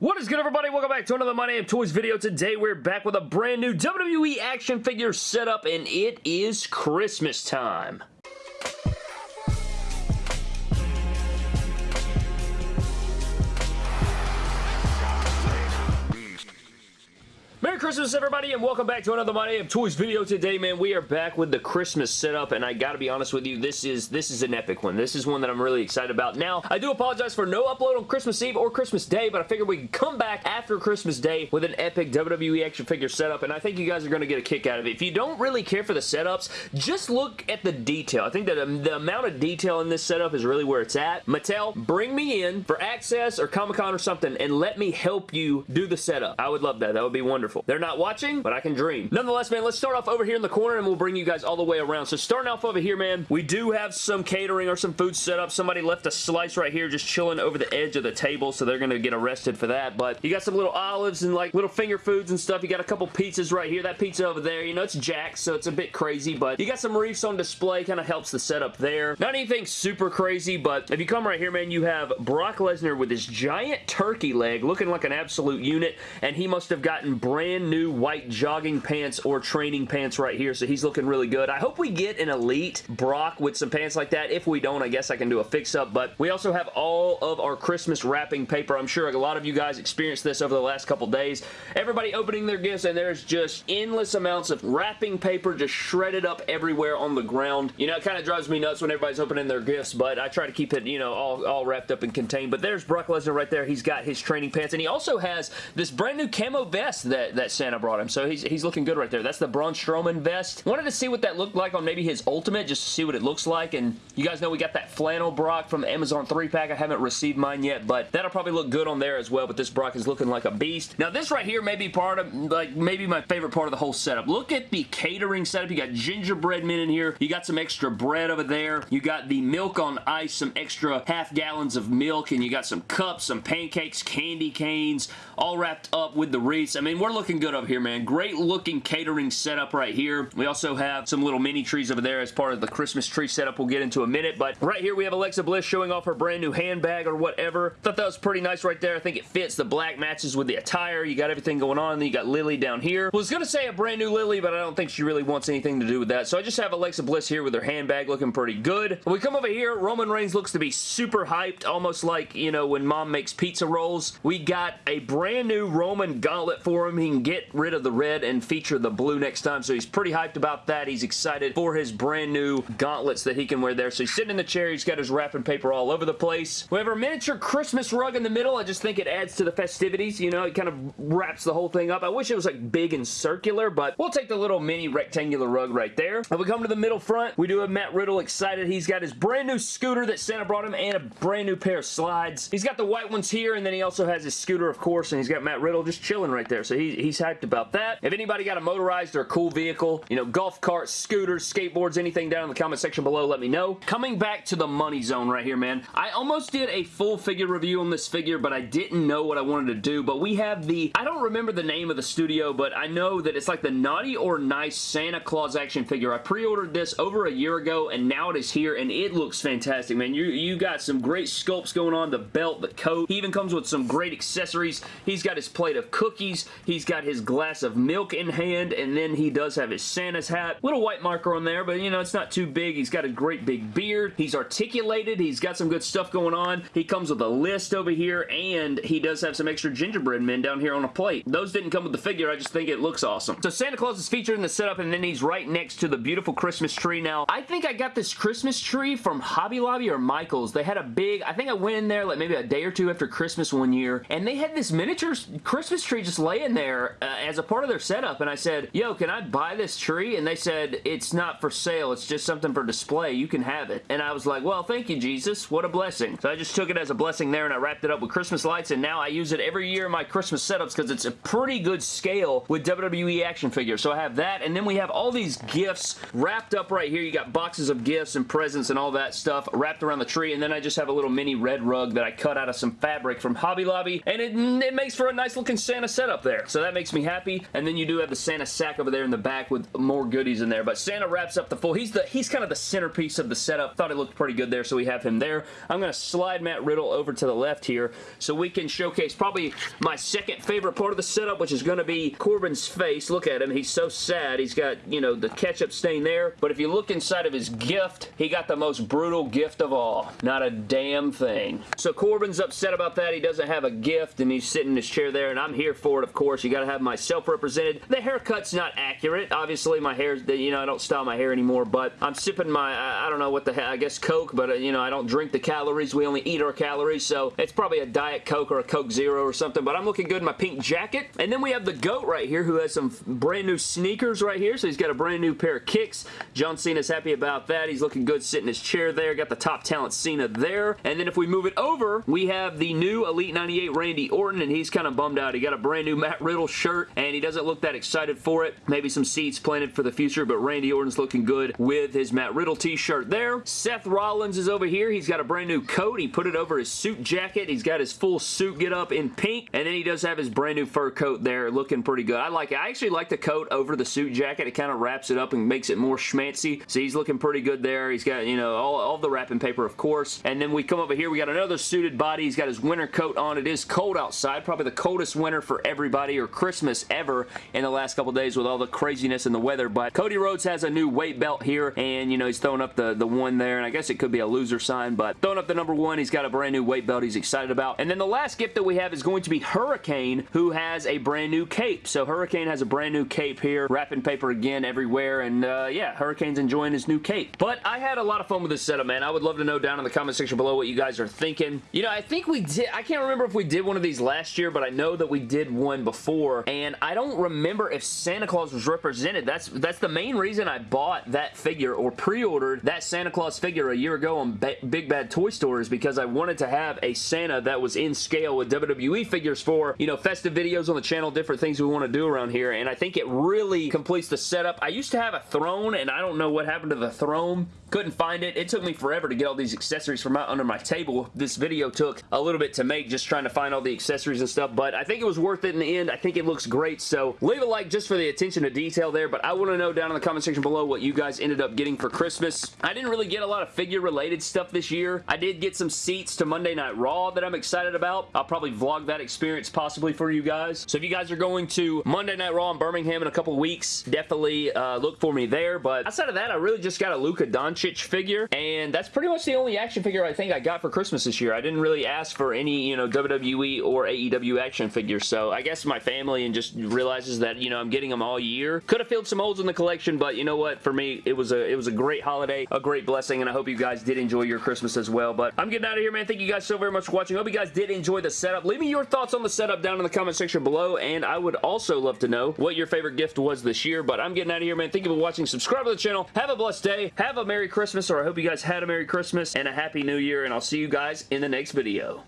What is good everybody? Welcome back to another My Name Toys video. Today we're back with a brand new WWE action figure setup and it is Christmas time. Christmas, everybody, and welcome back to another My Name Toys video. Today, man, we are back with the Christmas setup, and I gotta be honest with you, this is this is an epic one. This is one that I'm really excited about. Now, I do apologize for no upload on Christmas Eve or Christmas Day, but I figured we could come back after Christmas Day with an epic WWE action figure setup, and I think you guys are gonna get a kick out of it. If you don't really care for the setups, just look at the detail. I think that the amount of detail in this setup is really where it's at. Mattel, bring me in for Axxess or Comic-Con or something, and let me help you do the setup. I would love that. That would be wonderful. They're not watching, but I can dream. Nonetheless, man, let's start off over here in the corner and we'll bring you guys all the way around. So starting off over here, man, we do have some catering or some food set up. Somebody left a slice right here just chilling over the edge of the table, so they're going to get arrested for that. But you got some little olives and like little finger foods and stuff. You got a couple pizzas right here. That pizza over there, you know, it's Jack's, so it's a bit crazy, but you got some reefs on display. Kind of helps the setup there. Not anything super crazy, but if you come right here, man, you have Brock Lesnar with his giant turkey leg looking like an absolute unit, and he must have gotten brand new white white jogging pants or training pants right here, so he's looking really good. I hope we get an Elite Brock with some pants like that. If we don't, I guess I can do a fix-up, but we also have all of our Christmas wrapping paper. I'm sure a lot of you guys experienced this over the last couple days. Everybody opening their gifts, and there's just endless amounts of wrapping paper just shredded up everywhere on the ground. You know, it kind of drives me nuts when everybody's opening their gifts, but I try to keep it, you know, all, all wrapped up and contained. But there's Brock Lesnar right there. He's got his training pants, and he also has this brand new camo vest that, that Santa brought him so he's, he's looking good right there. That's the Braun Strowman vest. Wanted to see what that looked like on maybe his Ultimate, just to see what it looks like, and you guys know we got that flannel Brock from Amazon 3-pack. I haven't received mine yet, but that'll probably look good on there as well, but this Brock is looking like a beast. Now, this right here may be part of, like, maybe my favorite part of the whole setup. Look at the catering setup. You got gingerbread men in here. You got some extra bread over there. You got the milk on ice, some extra half gallons of milk, and you got some cups, some pancakes, candy canes, all wrapped up with the wreaths. I mean, we're looking good up here, man. Great looking catering setup right here. We also have some little mini trees over there as part of the Christmas tree setup we'll get into a minute, but right here we have Alexa Bliss showing off her brand new handbag or whatever. Thought that was pretty nice right there. I think it fits. The black matches with the attire. You got everything going on. Then you got Lily down here. Was going to say a brand new Lily, but I don't think she really wants anything to do with that, so I just have Alexa Bliss here with her handbag looking pretty good. When we come over here, Roman Reigns looks to be super hyped, almost like, you know, when mom makes pizza rolls. We got a brand new Roman gauntlet for him. He get rid of the red and feature the blue next time, so he's pretty hyped about that. He's excited for his brand new gauntlets that he can wear there. So he's sitting in the chair. He's got his wrapping paper all over the place. We have our miniature Christmas rug in the middle. I just think it adds to the festivities. You know, it kind of wraps the whole thing up. I wish it was like big and circular, but we'll take the little mini rectangular rug right there. And we come to the middle front, we do have Matt Riddle excited. He's got his brand new scooter that Santa brought him and a brand new pair of slides. He's got the white ones here, and then he also has his scooter, of course, and he's got Matt Riddle just chilling right there. So he, he's hyped about that. If anybody got a motorized or a cool vehicle, you know, golf carts, scooters, skateboards, anything down in the comment section below, let me know. Coming back to the money zone right here, man. I almost did a full figure review on this figure, but I didn't know what I wanted to do. But we have the, I don't remember the name of the studio, but I know that it's like the Naughty or Nice Santa Claus action figure. I pre-ordered this over a year ago, and now it is here, and it looks fantastic, man. You, you got some great sculpts going on, the belt, the coat. He even comes with some great accessories. He's got his plate of cookies. He's got his glass of milk in hand, and then he does have his Santa's hat. Little white marker on there, but you know, it's not too big. He's got a great big beard. He's articulated. He's got some good stuff going on. He comes with a list over here, and he does have some extra gingerbread men down here on a plate. Those didn't come with the figure. I just think it looks awesome. So Santa Claus is featured in the setup, and then he's right next to the beautiful Christmas tree. Now, I think I got this Christmas tree from Hobby Lobby or Michael's. They had a big, I think I went in there like maybe a day or two after Christmas one year, and they had this miniature Christmas tree just laying there uh, as a part of their setup, and I said, yo, can I buy this tree? And they said, it's not for sale. It's just something for display. You can have it. And I was like, well, thank you, Jesus. What a blessing. So I just took it as a blessing there, and I wrapped it up with Christmas lights, and now I use it every year in my Christmas setups because it's a pretty good scale with WWE action figures. So I have that, and then we have all these gifts wrapped up right here. You got boxes of gifts and presents and all that stuff wrapped around the tree, and then I just have a little mini red rug that I cut out of some fabric from Hobby Lobby, and it, it makes for a nice looking Santa setup there. So that makes makes me happy. And then you do have the Santa sack over there in the back with more goodies in there. But Santa wraps up the full. He's the he's kind of the centerpiece of the setup. Thought it looked pretty good there, so we have him there. I'm going to slide Matt Riddle over to the left here so we can showcase probably my second favorite part of the setup, which is going to be Corbin's face. Look at him. He's so sad. He's got, you know, the ketchup stain there. But if you look inside of his gift, he got the most brutal gift of all. Not a damn thing. So Corbin's upset about that. He doesn't have a gift, and he's sitting in his chair there, and I'm here for it, of course. You got to have myself represented. The haircut's not accurate. Obviously, my hair's, you know, I don't style my hair anymore, but I'm sipping my, I don't know what the hell, I guess Coke, but, uh, you know, I don't drink the calories. We only eat our calories, so it's probably a Diet Coke or a Coke Zero or something, but I'm looking good in my pink jacket. And then we have the GOAT right here who has some brand new sneakers right here, so he's got a brand new pair of kicks. John Cena's happy about that. He's looking good sitting in his chair there. Got the top talent Cena there. And then if we move it over, we have the new Elite 98 Randy Orton, and he's kind of bummed out. He got a brand new Matt Riddle shirt, and he doesn't look that excited for it. Maybe some seeds planted for the future, but Randy Orton's looking good with his Matt Riddle t-shirt there. Seth Rollins is over here. He's got a brand new coat. He put it over his suit jacket. He's got his full suit get up in pink, and then he does have his brand new fur coat there looking pretty good. I like it. I actually like the coat over the suit jacket. It kind of wraps it up and makes it more schmancy. So he's looking pretty good there. He's got, you know, all, all the wrapping paper, of course. And then we come over here. We got another suited body. He's got his winter coat on. It is cold outside. Probably the coldest winter for everybody or Christmas ever in the last couple days with all the craziness in the weather. But Cody Rhodes has a new weight belt here and, you know, he's throwing up the, the one there. And I guess it could be a loser sign, but throwing up the number one. He's got a brand new weight belt he's excited about. And then the last gift that we have is going to be Hurricane, who has a brand new cape. So Hurricane has a brand new cape here. Wrapping paper again everywhere. And uh, yeah, Hurricane's enjoying his new cape. But I had a lot of fun with this setup, man. I would love to know down in the comment section below what you guys are thinking. You know, I think we did, I can't remember if we did one of these last year, but I know that we did one before. And I don't remember if Santa Claus was represented. That's, that's the main reason I bought that figure or pre-ordered that Santa Claus figure a year ago on Big Bad Toy Store is because I wanted to have a Santa that was in scale with WWE figures for, you know, festive videos on the channel, different things we want to do around here, and I think it really completes the setup. I used to have a throne, and I don't know what happened to the throne. Couldn't find it. It took me forever to get all these accessories from out under my table. This video took a little bit to make, just trying to find all the accessories and stuff, but I think it was worth it in the end. I think it looks great, so leave a like just for the attention to detail there, but I want to know down in the comment section below what you guys ended up getting for Christmas. I didn't really get a lot of figure-related stuff this year. I did get some seats to Monday Night Raw that I'm excited about. I'll probably vlog that experience possibly for you guys. So if you guys are going to Monday Night Raw in Birmingham in a couple weeks, definitely uh, look for me there, but outside of that, I really just got a Luka Doncic figure, and that's pretty much the only action figure I think I got for Christmas this year. I didn't really ask for any, you know, WWE or AEW action figures, so I guess my family and just realizes that, you know, I'm getting them all year. Could have filled some holes in the collection, but you know what? For me, it was a it was a great holiday, a great blessing, and I hope you guys did enjoy your Christmas as well, but I'm getting out of here, man. Thank you guys so very much for watching. hope you guys did enjoy the setup. Leave me your thoughts on the setup down in the comment section below, and I would also love to know what your favorite gift was this year, but I'm getting out of here, man. Thank you for watching. Subscribe to the channel. Have a blessed day. Have a Merry Christmas, or I hope you guys had a Merry Christmas and a Happy New Year, and I'll see you guys in the next video.